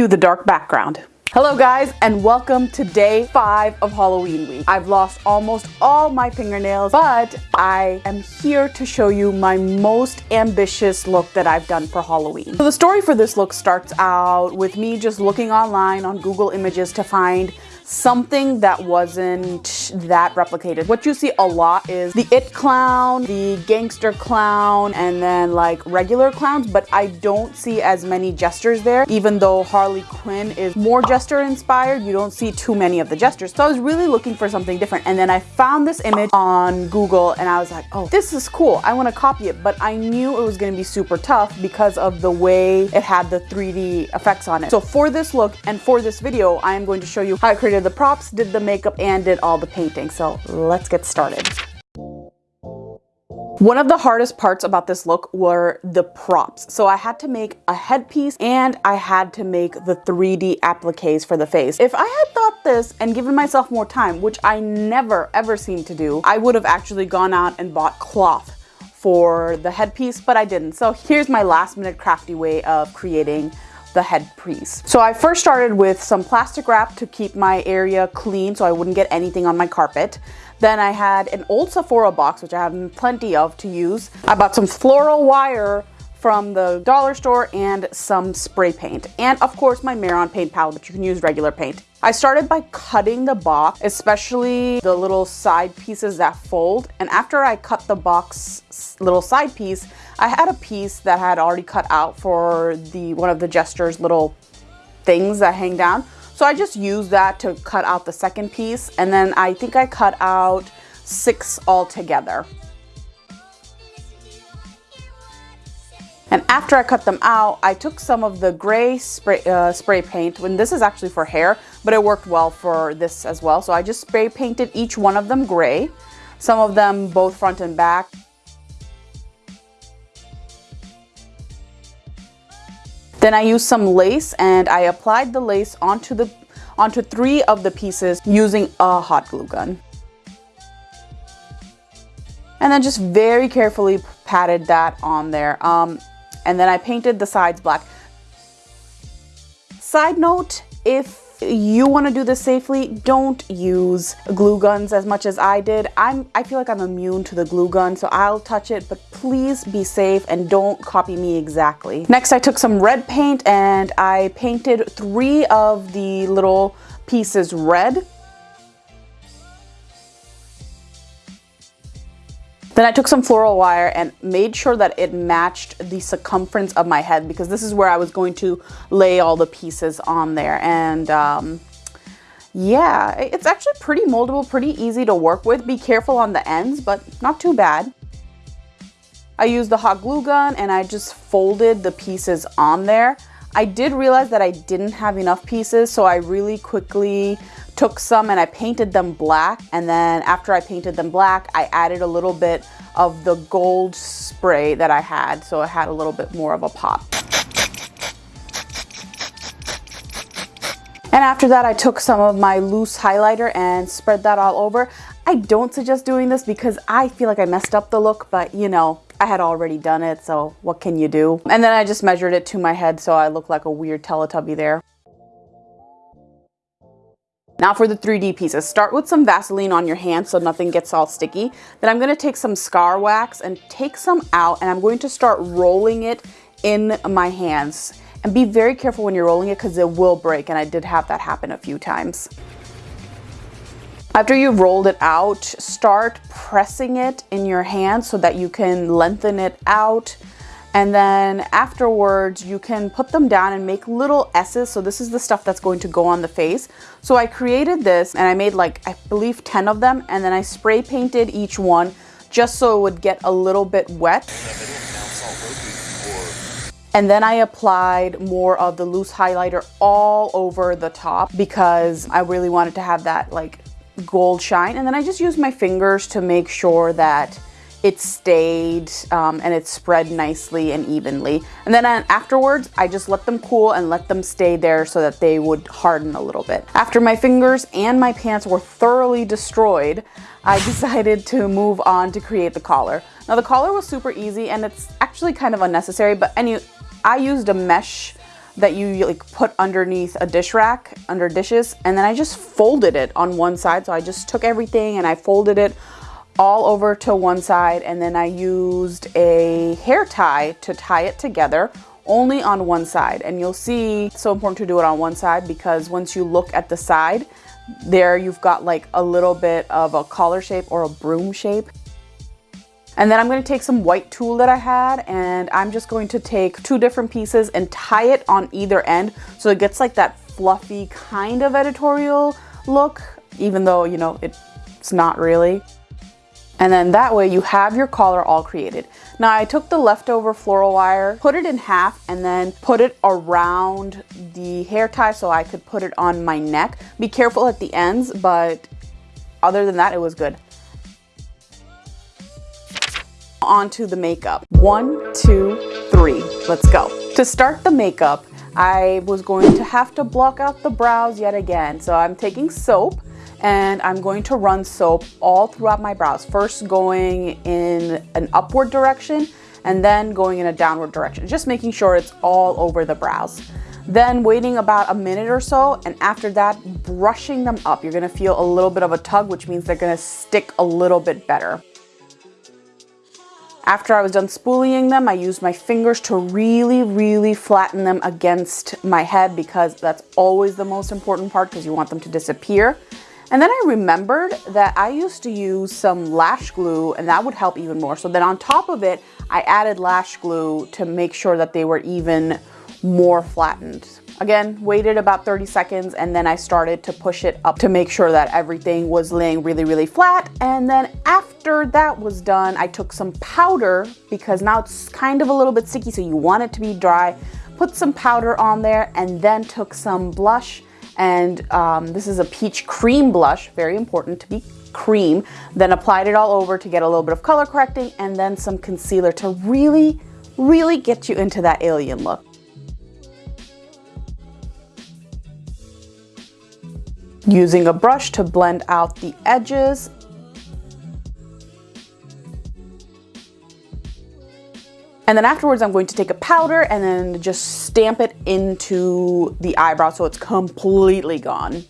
Cue the dark background. Hello guys and welcome to day five of Halloween week. I've lost almost all my fingernails, but I am here to show you my most ambitious look that I've done for Halloween. So the story for this look starts out with me just looking online on Google Images to find something that wasn't that replicated. What you see a lot is the it clown, the gangster clown, and then like regular clowns, but I don't see as many jesters there. Even though Harley Quinn is more jester inspired, you don't see too many of the jesters. So I was really looking for something different. And then I found this image on Google and I was like, oh, this is cool. I want to copy it, but I knew it was going to be super tough because of the way it had the 3D effects on it. So for this look and for this video, I am going to show you how I created the props, did the makeup, and did all the painting. So let's get started. One of the hardest parts about this look were the props. So I had to make a headpiece and I had to make the 3D appliques for the face. If I had thought this and given myself more time, which I never ever seem to do, I would have actually gone out and bought cloth for the headpiece, but I didn't. So here's my last minute crafty way of creating the head headpiece. So I first started with some plastic wrap to keep my area clean so I wouldn't get anything on my carpet. Then I had an old Sephora box, which I have plenty of to use. I bought some floral wire from the dollar store and some spray paint. And of course my Mehron paint palette, but you can use regular paint. I started by cutting the box, especially the little side pieces that fold. And after I cut the box little side piece, I had a piece that I had already cut out for the one of the Jester's little things that hang down. So I just used that to cut out the second piece. And then I think I cut out six altogether. And after I cut them out, I took some of the gray spray, uh, spray paint, and this is actually for hair, but it worked well for this as well. So I just spray painted each one of them gray, some of them both front and back. Then I used some lace and I applied the lace onto the onto three of the pieces using a hot glue gun. And then just very carefully patted that on there. Um, and then I painted the sides black. Side note, if you want to do this safely, don't use glue guns as much as I did. I'm, I feel like I'm immune to the glue gun, so I'll touch it, but please be safe and don't copy me exactly. Next, I took some red paint and I painted three of the little pieces red Then I took some floral wire and made sure that it matched the circumference of my head because this is where I was going to lay all the pieces on there. And um, yeah, it's actually pretty moldable, pretty easy to work with. Be careful on the ends, but not too bad. I used the hot glue gun and I just folded the pieces on there. I did realize that I didn't have enough pieces, so I really quickly took some and I painted them black. And then after I painted them black, I added a little bit of the gold spray that I had, so it had a little bit more of a pop. And after that, I took some of my loose highlighter and spread that all over. I don't suggest doing this because I feel like I messed up the look, but you know, I had already done it, so what can you do? And then I just measured it to my head so I look like a weird Teletubby there. Now for the 3D pieces, start with some Vaseline on your hand so nothing gets all sticky. Then I'm gonna take some scar wax and take some out and I'm going to start rolling it in my hands. And be very careful when you're rolling it because it will break and I did have that happen a few times. After you've rolled it out, start pressing it in your hand so that you can lengthen it out. And then afterwards, you can put them down and make little S's. So this is the stuff that's going to go on the face. So I created this and I made like, I believe 10 of them. And then I spray painted each one just so it would get a little bit wet. And then I applied more of the loose highlighter all over the top because I really wanted to have that like gold shine. And then I just used my fingers to make sure that it stayed um, and it spread nicely and evenly. And then uh, afterwards, I just let them cool and let them stay there so that they would harden a little bit. After my fingers and my pants were thoroughly destroyed, I decided to move on to create the collar. Now the collar was super easy and it's actually kind of unnecessary, but anyway, I used a mesh that you like put underneath a dish rack under dishes and then I just folded it on one side so I just took everything and I folded it all over to one side and then I used a hair tie to tie it together only on one side and you'll see it's so important to do it on one side because once you look at the side there you've got like a little bit of a collar shape or a broom shape and then I'm going to take some white tulle that I had and I'm just going to take two different pieces and tie it on either end so it gets like that fluffy kind of editorial look, even though, you know, it's not really. And then that way you have your collar all created. Now I took the leftover floral wire, put it in half and then put it around the hair tie so I could put it on my neck. Be careful at the ends, but other than that, it was good onto the makeup. One, two, three, let's go. To start the makeup, I was going to have to block out the brows yet again. So I'm taking soap and I'm going to run soap all throughout my brows. First going in an upward direction and then going in a downward direction, just making sure it's all over the brows. Then waiting about a minute or so, and after that, brushing them up. You're gonna feel a little bit of a tug, which means they're gonna stick a little bit better. After I was done spooling them, I used my fingers to really, really flatten them against my head because that's always the most important part because you want them to disappear. And then I remembered that I used to use some lash glue and that would help even more. So then on top of it, I added lash glue to make sure that they were even more flattened. Again, waited about 30 seconds and then I started to push it up to make sure that everything was laying really, really flat. And then after that was done, I took some powder because now it's kind of a little bit sticky, so you want it to be dry. Put some powder on there and then took some blush and um, this is a peach cream blush, very important to be cream. Then applied it all over to get a little bit of color correcting and then some concealer to really, really get you into that alien look. using a brush to blend out the edges. And then afterwards, I'm going to take a powder and then just stamp it into the eyebrow so it's completely gone.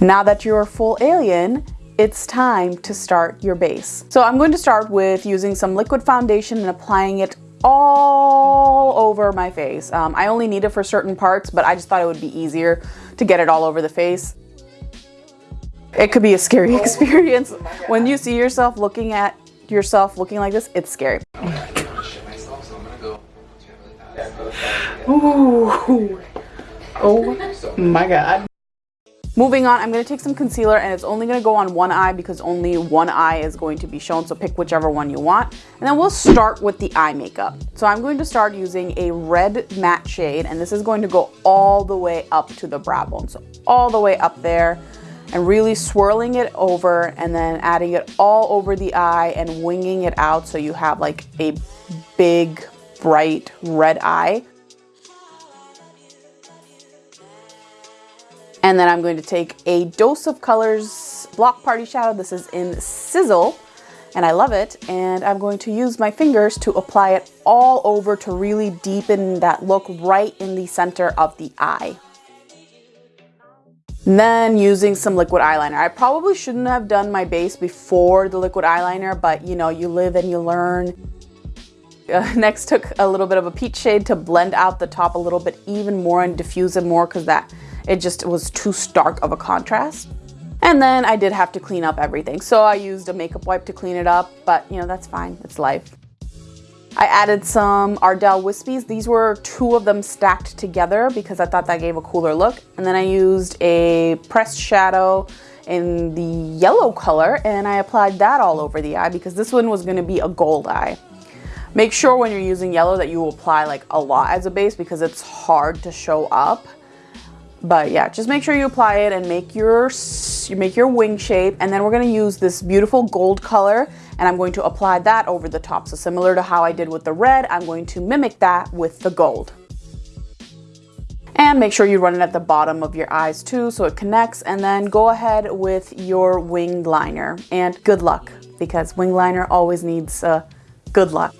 Now that you're a full alien, it's time to start your base. So I'm going to start with using some liquid foundation and applying it all over my face. Um, I only need it for certain parts, but I just thought it would be easier to get it all over the face. It could be a scary experience. When you see yourself looking at yourself looking like this, it's scary. Ooh. Oh my god. Moving on, I'm going to take some concealer and it's only going to go on one eye because only one eye is going to be shown. So pick whichever one you want. And then we'll start with the eye makeup. So I'm going to start using a red matte shade and this is going to go all the way up to the brow bone. So all the way up there and really swirling it over and then adding it all over the eye and winging it out so you have like a big bright red eye. And then I'm going to take a Dose of Colors Block Party Shadow. This is in Sizzle and I love it. And I'm going to use my fingers to apply it all over to really deepen that look right in the center of the eye. Then using some liquid eyeliner. I probably shouldn't have done my base before the liquid eyeliner, but you know, you live and you learn. Uh, next took a little bit of a peach shade to blend out the top a little bit even more and diffuse it more because that it just was too stark of a contrast. And then I did have to clean up everything. So I used a makeup wipe to clean it up, but you know, that's fine, it's life. I added some Ardell Wispies. These were two of them stacked together because I thought that gave a cooler look. And then I used a pressed shadow in the yellow color and I applied that all over the eye because this one was gonna be a gold eye. Make sure when you're using yellow that you apply like a lot as a base because it's hard to show up. But yeah, just make sure you apply it and make your, you make your wing shape. And then we're gonna use this beautiful gold color and I'm going to apply that over the top. So similar to how I did with the red, I'm going to mimic that with the gold. And make sure you run it at the bottom of your eyes too so it connects and then go ahead with your wing liner and good luck because wing liner always needs a Good luck.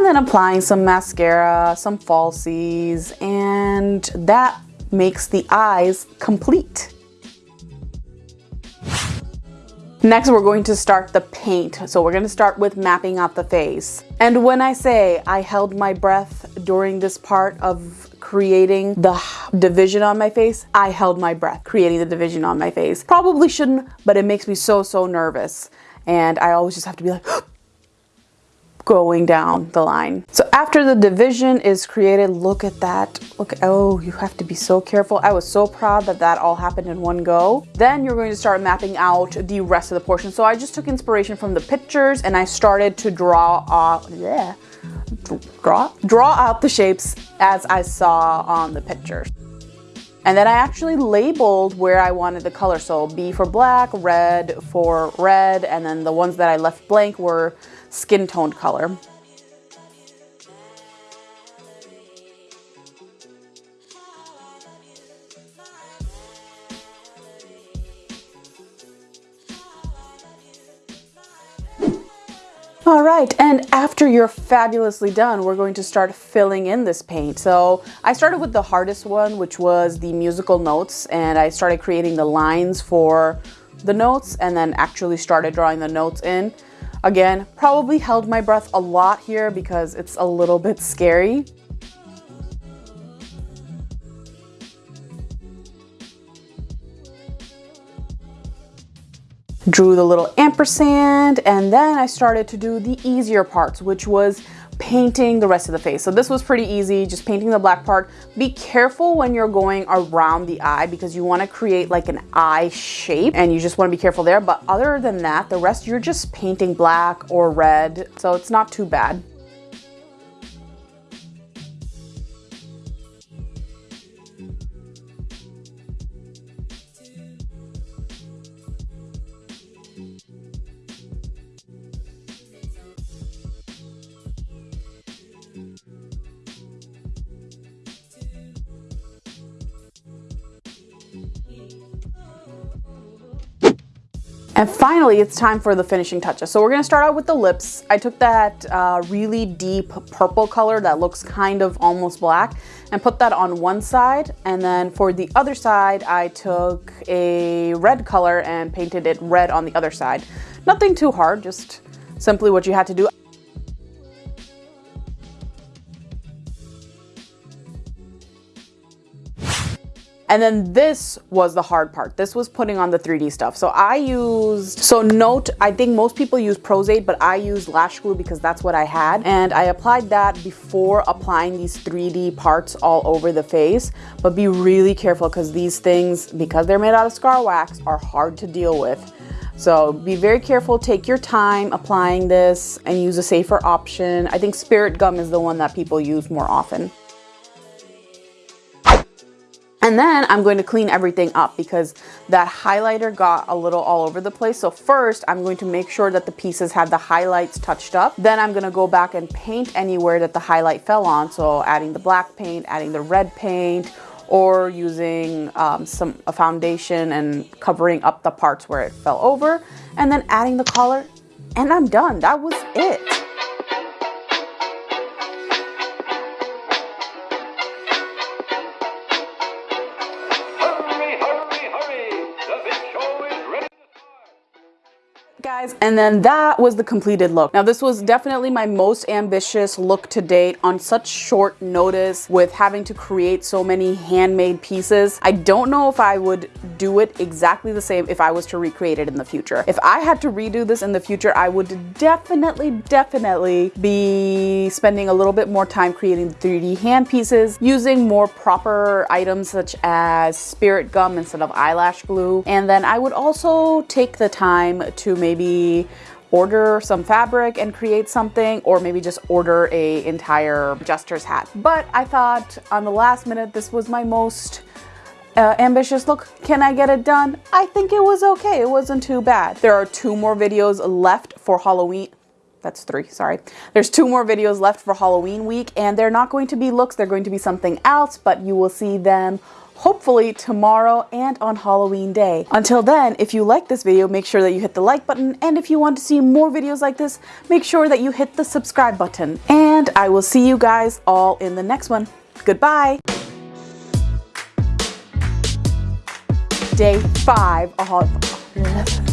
And then applying some mascara, some falsies, and that makes the eyes complete. Next, we're going to start the paint. So we're going to start with mapping out the face. And when I say I held my breath during this part of creating the division on my face, I held my breath creating the division on my face. Probably shouldn't, but it makes me so, so nervous. And I always just have to be like, going down the line. So after the division is created, look at that. Look, oh, you have to be so careful. I was so proud that that all happened in one go. Then you're going to start mapping out the rest of the portion. So I just took inspiration from the pictures and I started to draw, uh, yeah, draw, draw out the shapes as I saw on the pictures. And then I actually labeled where I wanted the color. So B for black, red for red, and then the ones that I left blank were skin toned color. All right, and after you're fabulously done, we're going to start filling in this paint. So I started with the hardest one, which was the musical notes, and I started creating the lines for the notes and then actually started drawing the notes in. Again, probably held my breath a lot here because it's a little bit scary. Drew the little ampersand and then I started to do the easier parts, which was painting the rest of the face. So this was pretty easy, just painting the black part. Be careful when you're going around the eye because you wanna create like an eye shape and you just wanna be careful there. But other than that, the rest you're just painting black or red. So it's not too bad. And finally, it's time for the finishing touches. So we're gonna start out with the lips. I took that uh, really deep purple color that looks kind of almost black and put that on one side. And then for the other side, I took a red color and painted it red on the other side. Nothing too hard, just simply what you had to do. And then this was the hard part. This was putting on the 3D stuff. So I used, so note, I think most people use Pros-Aide, but I used lash glue because that's what I had. And I applied that before applying these 3D parts all over the face. But be really careful because these things, because they're made out of scar wax, are hard to deal with. So be very careful, take your time applying this and use a safer option. I think spirit gum is the one that people use more often. And then I'm going to clean everything up because that highlighter got a little all over the place. So first I'm going to make sure that the pieces have the highlights touched up. Then I'm gonna go back and paint anywhere that the highlight fell on. So adding the black paint, adding the red paint, or using um, some a foundation and covering up the parts where it fell over. And then adding the color and I'm done. That was it. Guys and then that was the completed look. Now this was definitely my most ambitious look to date on such short notice with having to create so many handmade pieces. I don't know if I would do it exactly the same if I was to recreate it in the future. If I had to redo this in the future I would definitely definitely be spending a little bit more time creating 3d hand pieces using more proper items such as spirit gum instead of eyelash glue. And then I would also take the time to maybe order some fabric and create something or maybe just order a entire jester's hat. But I thought on the last minute this was my most uh, ambitious look. Can I get it done? I think it was okay. It wasn't too bad. There are two more videos left for Halloween. That's three, sorry. There's two more videos left for Halloween week and they're not going to be looks. They're going to be something else, but you will see them hopefully tomorrow and on Halloween day. Until then, if you like this video, make sure that you hit the like button. And if you want to see more videos like this, make sure that you hit the subscribe button. And I will see you guys all in the next one. Goodbye. Day five.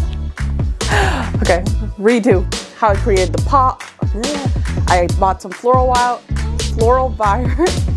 Okay, redo how I created the pop. I bought some floral wild, floral virus.